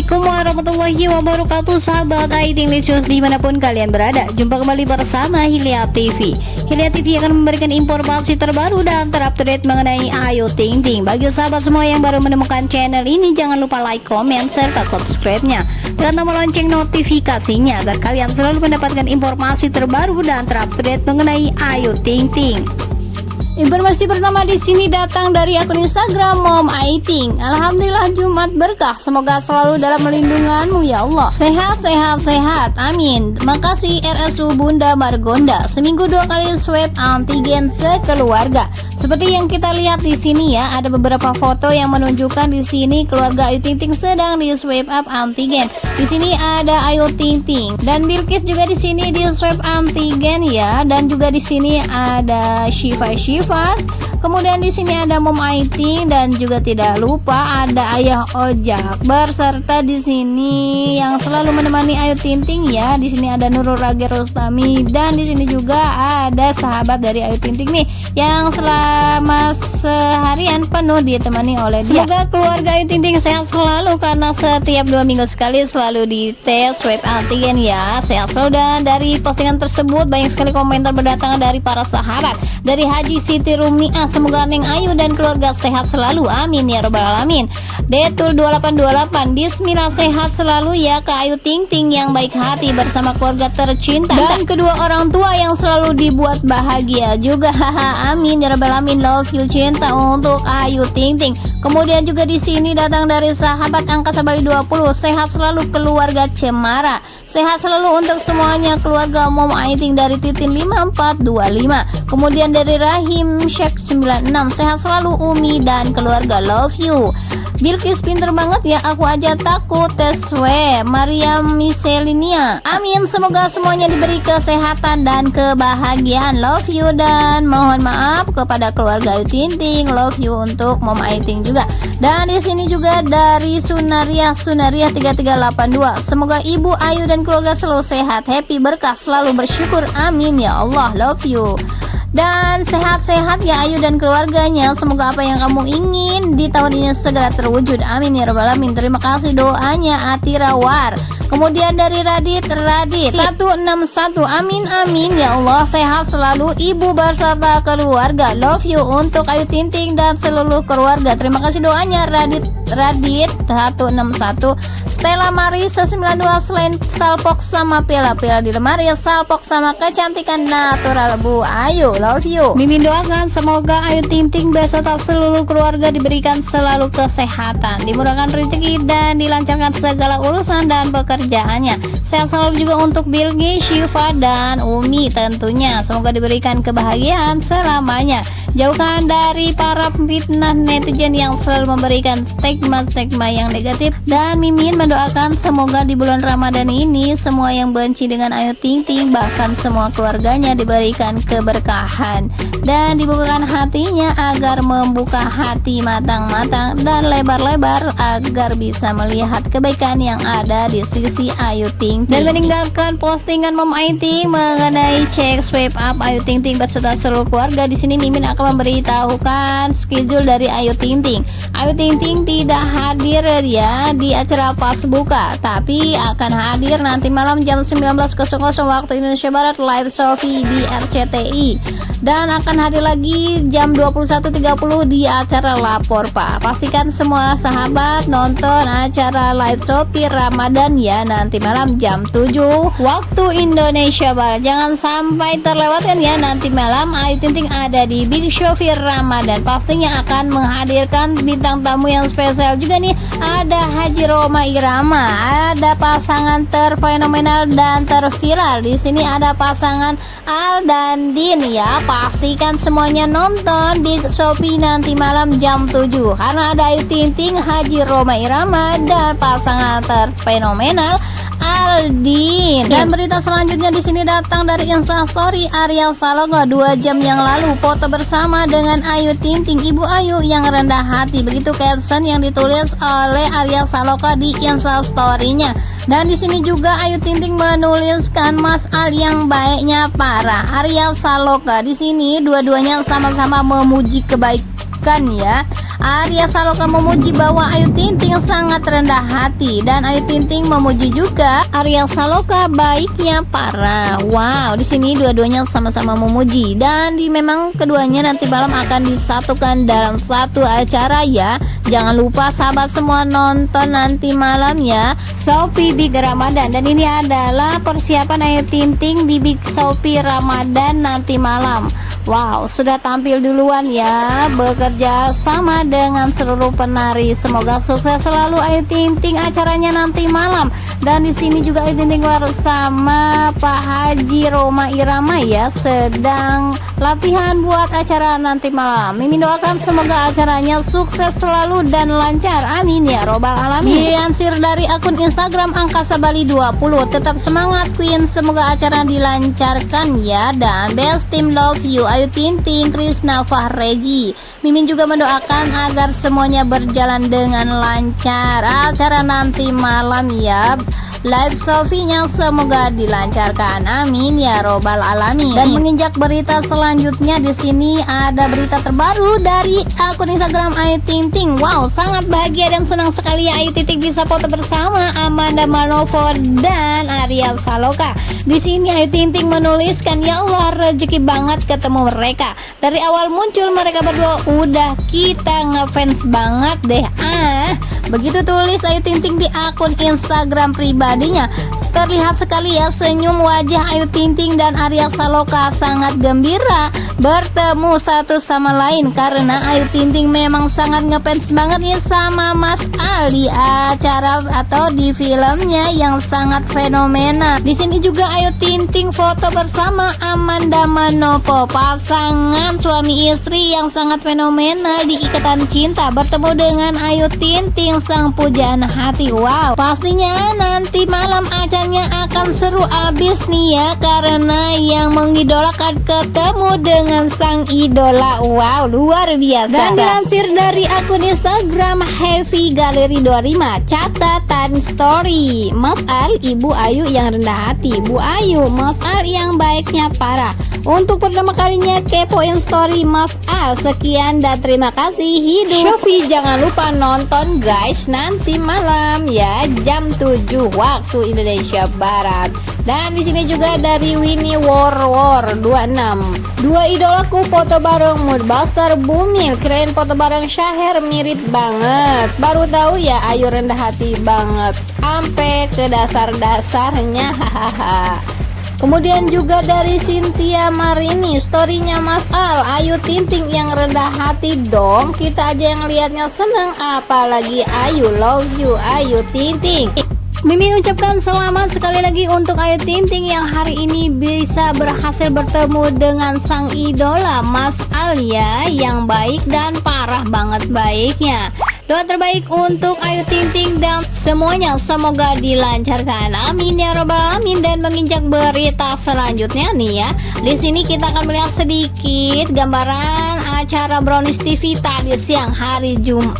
Assalamualaikum warahmatullahi wabarakatuh Sahabat Aiting Licious di mana pun kalian berada. Jumpa kembali bersama Hilya TV Hilya TV akan memberikan informasi terbaru dan terupdate mengenai Ayu Ting Ting. Bagi sahabat semua yang baru menemukan channel ini Jangan lupa like, comment, serta subscribe-nya. Tekan tombol lonceng notifikasinya Agar kalian selalu mendapatkan informasi terbaru dan terupdate mengenai Ayu Ting Ting Informasi pertama di sini datang dari akun Instagram Mom Aiting. Alhamdulillah Jumat berkah. Semoga selalu dalam melindunganmu ya Allah. Sehat, sehat, sehat. Amin. Makasih RSU Bunda Margonda. Seminggu dua kali swab antigen sekeluarga. Seperti yang kita lihat di sini ya, ada beberapa foto yang menunjukkan di sini keluarga Ayu Ting Ting sedang di swab up antigen. Di sini ada Ayu Ting Ting dan Bilkis juga di sini di swab antigen ya, dan juga di sini ada Shiva Shiva fun. Kemudian di sini ada Mom Aiting dan juga tidak lupa ada Ayah Ojak berserta di sini yang selalu menemani Ayu Tinting ya. Di sini ada Nurul Rage Rustami dan di sini juga ada sahabat dari Ayu Tinting nih yang selama seharian penuh ditemani oleh dia. Semoga keluarga Ayu Tinting sehat selalu karena setiap dua minggu sekali selalu dites swab antigen ya. Sehat selalu dan dari postingan tersebut banyak sekali komentar berdatangan dari para sahabat dari Haji Siti Rumiah semoga Neng Ayu dan keluarga sehat selalu. Amin ya robbal alamin. Detul 2828 Bismillah sehat selalu ya ke Ayu Ting Ting yang baik hati bersama keluarga tercinta. Dan kedua orang tua yang selalu dibuat bahagia juga. Haha amin ya robbal alamin. Love you cinta untuk Ayu Ting Ting kemudian juga di sini datang dari sahabat angkasa Bali 20 sehat selalu keluarga Cemara sehat selalu untuk semuanya. Keluarga Mom Aiting dari Titin 5425 kemudian dari Rahim Sheikh 96 Sehat selalu Umi dan keluarga. Love you Bilkis pinter banget ya aku aja takut tes W Maria Miselinia Amin semoga semuanya diberi kesehatan dan kebahagiaan. Love you dan mohon maaf kepada keluarga Ayu Tinting Love you untuk Mom Aiting juga. Dan di sini juga dari Sunaria Sunaria 3382 Semoga Ibu Ayu dan keluarga selalu sehat Happy berkah selalu bersyukur. Amin ya Allah. Love you dan sehat-sehat ya Ayu dan keluarganya. Semoga apa yang kamu ingin di tahun ini segera terwujud. Amin ya robbal alamin. Terima kasih doanya Atirawar. Kemudian dari Radit Radit. 161 amin amin. Ya Allah sehat selalu ibu beserta keluarga. Love you untuk Ayu Tinting dan seluruh keluarga. Terima kasih doanya Radit. Radit 161 Stella Marisa 92 selain salpok sama pila-pila di lemari salpok sama kecantikan natural Bu. Ayu love you. Mimin doakan semoga Ayu Ting Ting beserta seluruh keluarga diberikan selalu kesehatan dimurahkan rezeki dan dilancarkan segala urusan dan pekerjaannya. Sehat selalu juga untuk Bilgi, Syifa dan Umi tentunya. Semoga diberikan kebahagiaan selamanya. Jauhkan dari para fitnah netizen yang selalu memberikan stigma-stigma yang negatif. Dan Mimin mendoakan semoga di bulan Ramadan ini semua yang benci dengan Ayu Ting Ting bahkan semua keluarganya diberikan keberkahan. Dan dibukakan hatinya agar membuka hati matang-matang dan lebar-lebar agar bisa melihat kebaikan yang ada di sisi Ayu Ting Ting. Dan meninggalkan postingan Mom Aiting mengenai cek swipe up Ayu Ting Ting beserta seluruh keluarga. Di sini Mimin akan memberitahukan schedule dari Ayu Ting Ting. Ayu Ting Ting tidak hadir ya di acara pas buka tapi akan hadir nanti malam jam 19.00 waktu Indonesia Barat live Sofi di RCTI dan akan hadir lagi jam 21.30 di acara lapor Pak. Pastikan semua sahabat nonton acara live Shopee Ramadan ya nanti malam jam 7 waktu Indonesia Barat. Jangan sampai terlewatkan ya nanti malam Ayu Ting ada di Big Shopee Ramadan. Pastinya akan menghadirkan bintang tamu yang spesial juga nih. Ada Haji Roma Irama ada pasangan terfenomenal dan terviral. Di sini ada pasangan Al dan Din ya pastikan semuanya nonton di Shopee nanti malam jam 7 karena ada Ayu Ting Ting, Haji Roma Irama dan pasangan terfenomenal Aldin. Dan berita selanjutnya di sini datang dari Instastory Ariel Saloga 2 jam yang lalu foto bersama dengan Ayu Ting Ting Ibu Ayu yang rendah hati. Begitu caption yang ditulis oleh Ariel Saloga di Instastory-nya. Dan di sini juga Ayu Ting Ting menuliskan Mas Al yang baiknya parah. Ariel Saloka di sini dua-duanya sama-sama memuji kebaik bukan ya Arya Saloka memuji bahwa Ayu Ting Ting sangat rendah hati dan Ayu Ting Ting memuji juga Arya Saloka baiknya para. Wow, di sini dua-duanya sama-sama memuji dan di memang keduanya nanti malam akan disatukan dalam satu acara ya. Jangan lupa sahabat semua nonton nanti malam ya. Sophie Big Ramadan dan ini adalah persiapan Ayu Ting Ting di Big Sophie Ramadan nanti malam. Wow, sudah tampil duluan ya, bekerja sama dengan seluruh penari. Semoga sukses selalu Ayu Ting Ting acaranya nanti malam. Dan di sini juga Ayu Ting Ting bersama Pak Haji Roma Irama ya, sedang latihan buat acara nanti malam. Mimin doakan semoga acaranya sukses selalu dan lancar. Amin ya robbal alamin. Diansir dari akun Instagram Angkasa Bali 20. Tetap semangat Queen, semoga acara dilancarkan ya dan best team love you Ayu Ting Ting, Krisna Fahreji. Mimin juga mendoakan agar semuanya berjalan dengan lancar. Acara nanti malam ya live Sofinya semoga dilancarkan. Amin ya robbal alamin. Dan menginjak berita selanjutnya di sini ada berita terbaru dari akun Instagram Ayu Ting Ting wow sangat bahagia dan senang sekali ya Ayu Ting Ting bisa foto bersama Amanda Manovo dan Ariel Saloka. Di sini Ayu Ting Ting menuliskan ya Allah rezeki banget ketemu mereka. Dari awal muncul mereka berdua udah kita ngefans banget deh ah begitu tulis Ayu Ting Ting di akun Instagram pribadi pribadinya Terlihat sekali ya senyum wajah Ayu Ting Ting dan Arya Saloka sangat gembira bertemu satu sama lain karena Ayu Ting Ting memang sangat ngefans banget nih sama Mas Ali acara atau di filmnya yang sangat fenomena. Di sini juga Ayu Ting Ting foto bersama Amanda Manopo pasangan suami istri yang sangat fenomenal di Ikatan Cinta bertemu dengan Ayu Ting Ting sang pujaan hati. Wow, pastinya nanti malam acara akan seru abis nih ya karena yang mengidolakan ketemu dengan sang idola. Wow luar biasa. Dan dilansir dari akun Instagram Heavy Galeri 25 catatan story. Mas Al Ibu Ayu yang rendah hati. Bu Ayu Mas Al yang baiknya parah untuk pertama kalinya kepoin story Mas Al. Sekian dan terima kasih hidup. Shofi jangan lupa nonton guys Nanti malam ya Jam 7 waktu Indonesia Barat. Dan di sini juga dari Winnie War War 26 Dua idolaku foto bareng Moodbuster Bumil. Keren foto bareng Syahir mirip banget. Baru tahu ya Ayu rendah hati banget. Sampai ke dasar-dasarnya Hahaha Kemudian juga dari Cynthia Marini Storynya Mas Al. Ayu Tinting yang rendah hati dong. Kita aja yang lihatnya senang Apalagi Ayu love you Ayu Tinting Mimin ucapkan selamat sekali lagi untuk Ayu Tinting yang hari ini bisa berhasil bertemu dengan sang idola Mas Alia yang baik dan parah banget baiknya. Doa terbaik untuk Ayu Ting Ting dan semuanya semoga dilancarkan. Amin ya robbal alamin dan menginjak berita selanjutnya nih ya. Di sini kita akan melihat sedikit gambaran acara Brownies TV tadi siang hari Jumat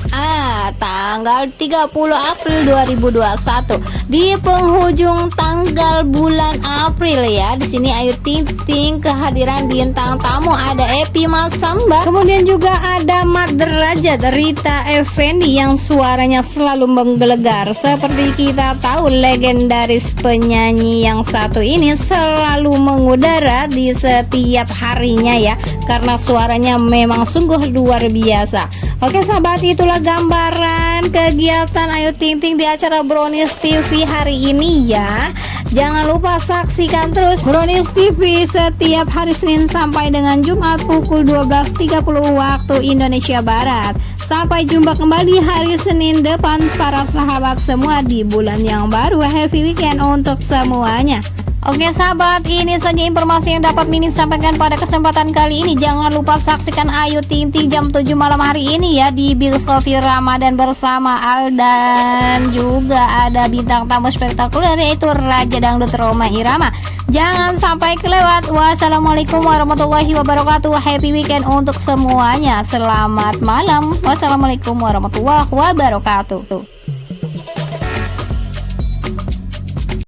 tanggal 30 April 2021 di penghujung tanggal bulan April ya. Di sini Ayu Ting Ting kehadiran bintang tamu ada Epi Masamba, kemudian juga ada Mat Derajat, Rita Effendi yang suaranya selalu menggelegar. Seperti kita tahu legendaris penyanyi yang satu ini selalu mengudara di setiap harinya ya Karena suaranya memang sungguh luar biasa. Oke sahabat itulah gambaran kegiatan Ayu Ting Ting di acara Brownies TV hari ini ya. Jangan lupa saksikan terus Brownies TV setiap hari Senin sampai dengan Jumat pukul 12.30 waktu Indonesia Barat. Sampai jumpa kembali hari Senin depan para sahabat semua di bulan yang baru. Happy weekend untuk semuanya Oke sahabat, ini saja informasi yang dapat Mimin sampaikan pada kesempatan kali ini. Jangan lupa saksikan Ayu Ting jam 7 malam hari ini ya di Big Sofi Ramadan bersama Aldan. Juga ada bintang tamu spektakuler yaitu Raja Dangdut Roma Irama. Jangan sampai kelewat. Wassalamualaikum warahmatullahi wabarakatuh. Happy weekend untuk semuanya. Selamat malam. Wassalamualaikum warahmatullahi wabarakatuh.